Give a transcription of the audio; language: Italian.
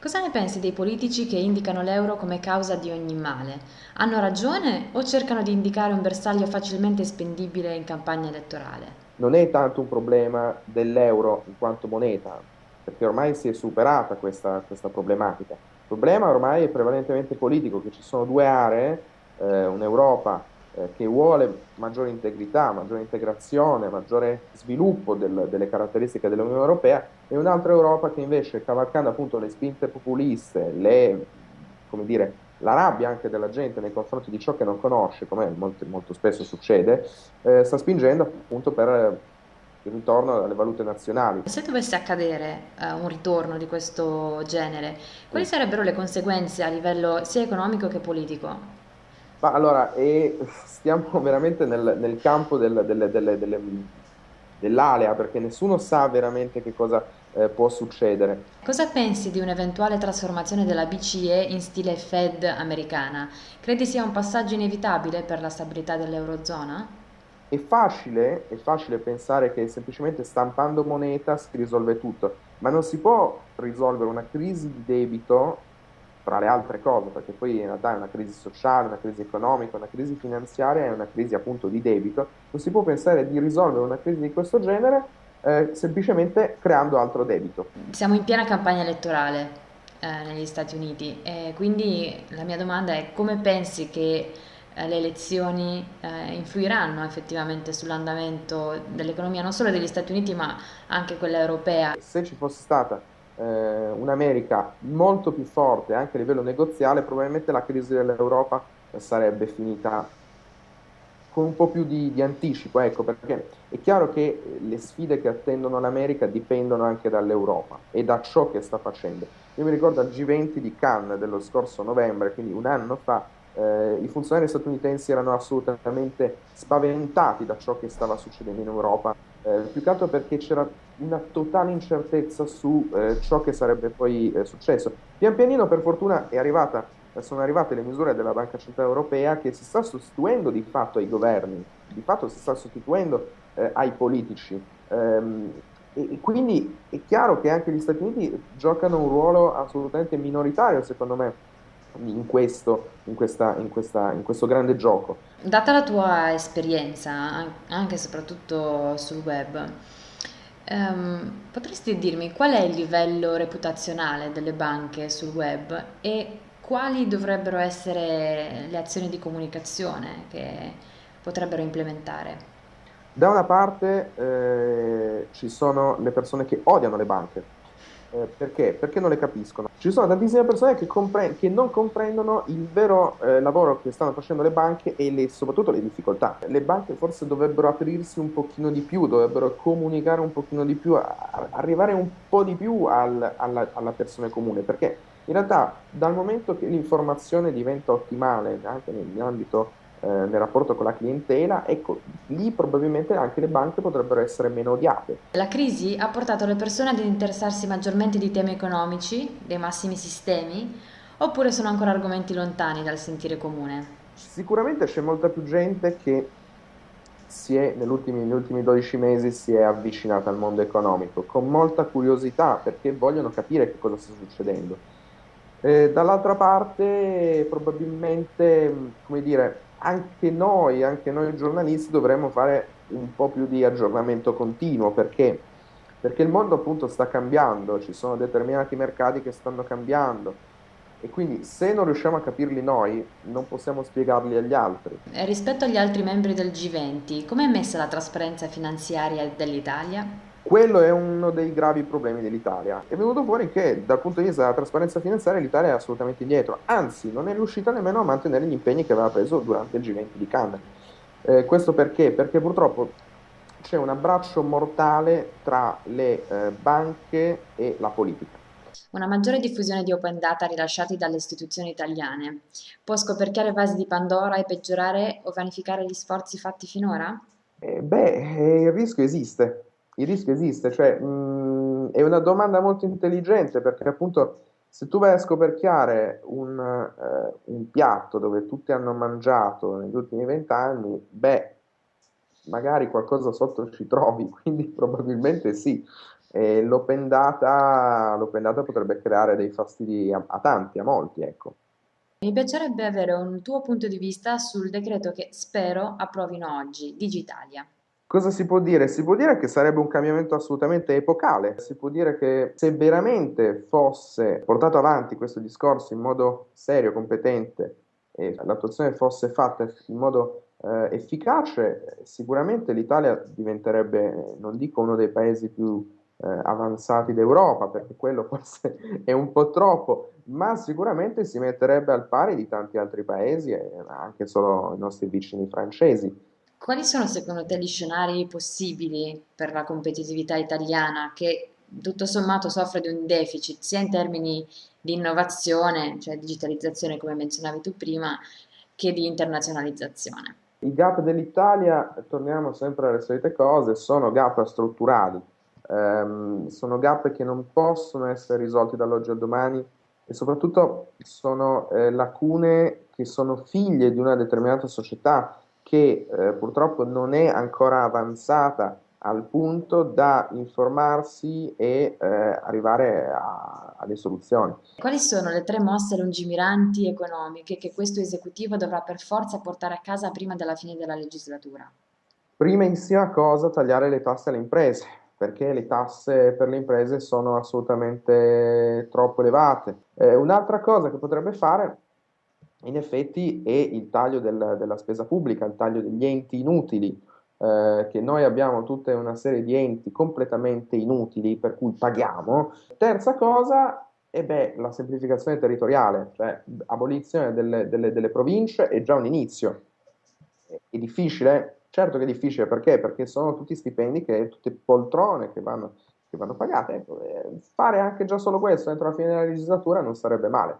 Cosa ne pensi dei politici che indicano l'euro come causa di ogni male? Hanno ragione o cercano di indicare un bersaglio facilmente spendibile in campagna elettorale? Non è tanto un problema dell'euro in quanto moneta, perché ormai si è superata questa, questa problematica. Il problema ormai è prevalentemente politico, che ci sono due aree, eh, un'Europa eh, che vuole maggiore integrità, maggiore integrazione, maggiore sviluppo del, delle caratteristiche dell'Unione Europea e un'altra Europa che invece, cavalcando appunto le spinte populiste, le, dire, la rabbia anche della gente nei confronti di ciò che non conosce, come molto, molto spesso succede, eh, sta spingendo appunto per il ritorno alle valute nazionali. Se dovesse accadere uh, un ritorno di questo genere, quali sì. sarebbero le conseguenze a livello sia economico che politico? Ma allora, e stiamo veramente nel, nel campo del, delle, delle, delle, dell'alea, perché nessuno sa veramente che cosa eh, può succedere. Cosa pensi di un'eventuale trasformazione della BCE in stile Fed americana? Credi sia un passaggio inevitabile per la stabilità dell'Eurozona? È facile, è facile pensare che semplicemente stampando moneta si risolve tutto, ma non si può risolvere una crisi di debito tra le altre cose, perché poi in realtà è una crisi sociale, una crisi economica, una crisi finanziaria e una crisi appunto di debito, non si può pensare di risolvere una crisi di questo genere eh, semplicemente creando altro debito. Siamo in piena campagna elettorale eh, negli Stati Uniti e quindi la mia domanda è come pensi che eh, le elezioni eh, influiranno effettivamente sull'andamento dell'economia non solo degli Stati Uniti ma anche quella europea? Se ci fosse stata eh, un'America molto più forte anche a livello negoziale, probabilmente la crisi dell'Europa sarebbe finita con un po' più di, di, anticipo, ecco, perché è chiaro che le sfide che attendono l'America dipendono anche dall'Europa e da ciò che sta facendo. Io mi ricordo al G20 di Cannes dello scorso novembre, quindi un anno fa, eh, i funzionari statunitensi erano assolutamente spaventati da ciò che stava succedendo in Europa, eh, più che altro perché c'era una totale incertezza su eh, ciò che sarebbe poi eh, successo. Pian pianino, per fortuna, arrivata, sono arrivate le misure della Banca Centrale Europea che si sta sostituendo di fatto ai governi, di fatto si sta sostituendo eh, ai politici. Ehm, e quindi è chiaro che anche gli Stati Uniti giocano un ruolo assolutamente minoritario, secondo me, in questo, in, questa, in, questa, in questo grande gioco. Data la tua esperienza, anche e soprattutto sul web, um, potresti dirmi qual è il livello reputazionale delle banche sul web e quali dovrebbero essere le azioni di comunicazione che potrebbero implementare? Da una parte eh, ci sono le persone che odiano le banche, eh, perché? Perché non le capiscono. Ci sono tantissime persone che, compre- che non comprendono il vero eh, lavoro che stanno facendo le banche e le, soprattutto le difficoltà. Le banche forse dovrebbero aprirsi un pochino di più, dovrebbero comunicare un pochino di più, a- arrivare un po' di più al- alla-, alla persona comune, perché in realtà dal momento che l'informazione diventa ottimale anche nell'ambito eh, nel rapporto con la clientela, ecco, lì probabilmente anche le banche potrebbero essere meno odiate. La crisi ha portato le persone ad interessarsi maggiormente di temi economici, dei massimi sistemi, oppure sono ancora argomenti lontani dal sentire comune? Sicuramente c'è molta più gente che si è, negli ultimi, negli ultimi 12 mesi si è avvicinata al mondo economico con molta curiosità perché vogliono capire che cosa sta succedendo. Eh, dall'altra parte probabilmente, come dire, anche noi, anche noi giornalisti dovremmo fare un po' più di aggiornamento continuo perché, perché il mondo appunto sta cambiando, ci sono determinati mercati che stanno cambiando e quindi se non riusciamo a capirli noi non possiamo spiegarli agli altri. Rispetto agli altri membri del G20, com'è messa la trasparenza finanziaria dell'Italia? Quello è uno dei gravi problemi dell'Italia. È venuto fuori che dal punto di vista della trasparenza finanziaria l'Italia è assolutamente indietro, anzi non è riuscita nemmeno a mantenere gli impegni che aveva preso durante il G20 di Cannes. Eh, questo perché? Perché purtroppo c'è un abbraccio mortale tra le eh, banche e la politica. Una maggiore diffusione di open data rilasciati dalle istituzioni italiane può scoperchiare vasi di Pandora e peggiorare o vanificare gli sforzi fatti finora? Eh, beh, il rischio esiste il rischio esiste, cioè mh, è una domanda molto intelligente perché appunto se tu vai a scoperchiare un, eh, un piatto dove tutti hanno mangiato negli ultimi vent'anni, beh, magari qualcosa sotto ci trovi, quindi probabilmente sì, e l'open data, l'open data potrebbe creare dei fastidi a, a tanti, a molti, ecco. Mi piacerebbe avere un tuo punto di vista sul decreto che spero approvino oggi, Digitalia. Cosa si può dire? Si può dire che sarebbe un cambiamento assolutamente epocale, si può dire che se veramente fosse portato avanti questo discorso in modo serio, competente e l'attuazione fosse fatta in modo eh, efficace, sicuramente l'Italia diventerebbe, non dico uno dei paesi più eh, avanzati d'Europa, perché quello forse è un po' troppo, ma sicuramente si metterebbe al pari di tanti altri paesi, e anche solo i nostri vicini francesi. Quali sono secondo te gli scenari possibili per la competitività italiana che tutto sommato soffre di un deficit sia in termini di innovazione, cioè digitalizzazione come menzionavi tu prima, che di internazionalizzazione? I gap dell'Italia, torniamo sempre alle solite cose, sono gap strutturali, ehm, sono gap che non possono essere risolti dall'oggi al domani e soprattutto sono eh, lacune che sono figlie di una determinata società che eh, purtroppo non è ancora avanzata al punto da informarsi e eh, arrivare a, a, delle soluzioni. Quali sono le tre mosse lungimiranti economiche che questo esecutivo dovrà per forza portare a casa prima della fine della legislatura? Primissima cosa, tagliare le tasse alle imprese, perché le tasse per le imprese sono assolutamente troppo elevate. Eh, un'altra cosa che potrebbe fare in effetti è il taglio del, della spesa pubblica, il taglio degli enti inutili, eh, che noi abbiamo tutta una serie di enti completamente inutili per cui paghiamo. Terza cosa, e beh, la semplificazione territoriale, cioè abolizione delle, delle, delle province è già un inizio. È difficile? Certo che è difficile, perché? Perché sono tutti stipendi, che, tutte poltrone che vanno, che vanno pagate. Ecco, fare anche già solo questo entro la fine della legislatura non sarebbe male.